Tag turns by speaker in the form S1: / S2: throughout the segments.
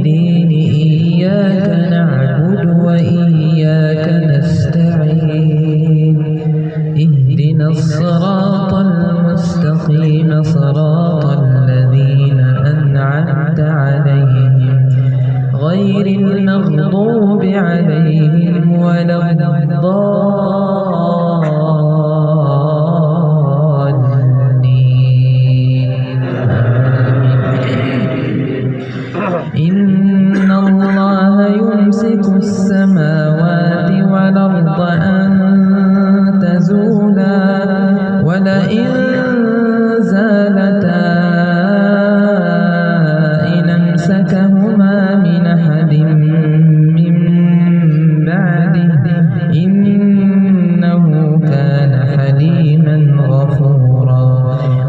S1: الدين إياك نعبد وإياك نستعين. اهدنا الصراط المستقيم صراط الذين أنعمت عليهم. غير المغضوب عليهم ولا الضالين. إن الله يمسك السماوات والأرض أن تزولا ولئن زالتا إن أمسكهما من أحد من بعده إنه كان حليما غفورا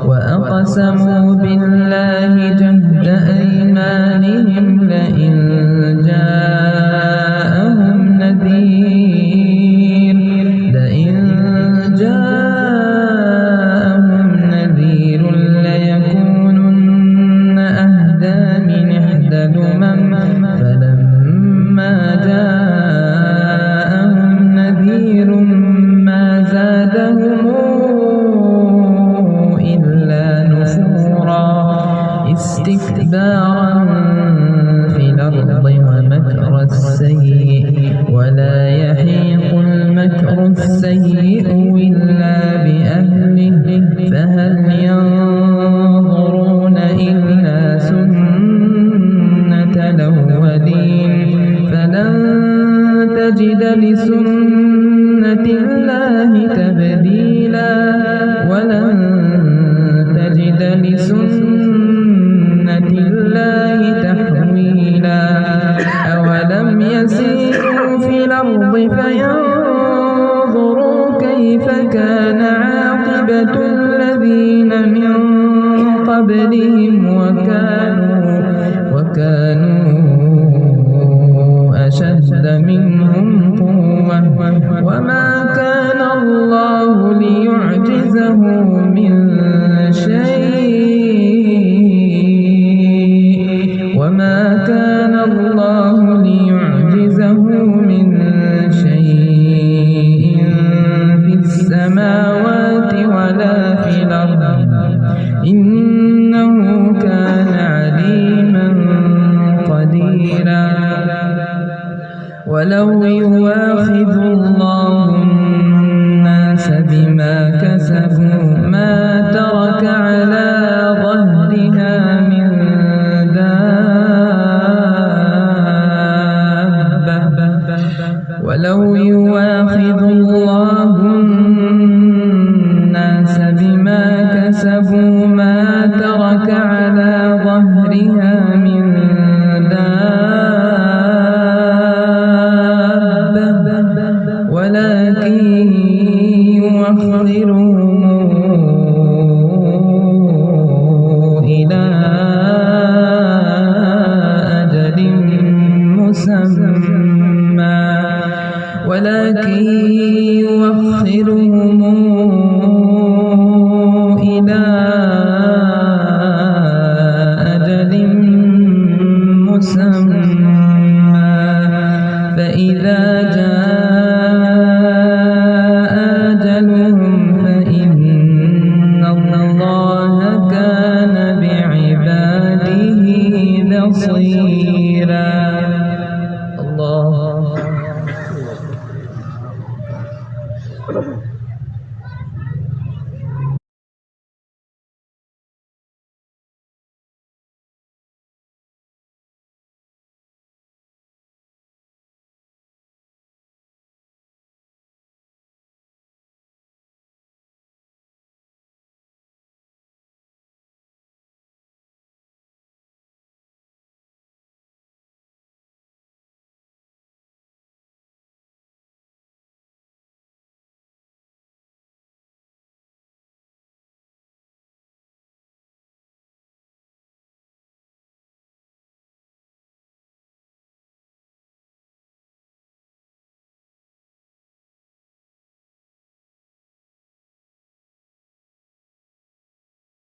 S1: وأقسموا أيمانهم تجد لسنة الله تبديلا ولن تجد لسنة الله تحويلا. أولم يسيروا في الأرض فينظروا كيف كان عاقبة الذين من قبلهم وكانوا وكانوا أشد منهم قوة. وما كان الله ليعجزه من شيء. وما كان الله ولو يواخذ الله الناس بما كسبوا ما ترك على ظهرها من دابة. ولو يواخذ الله الناس بما كسبوا إلى أجل مسمى. فإذا جاء أجلهم فإن الله كان بعباده بصيرا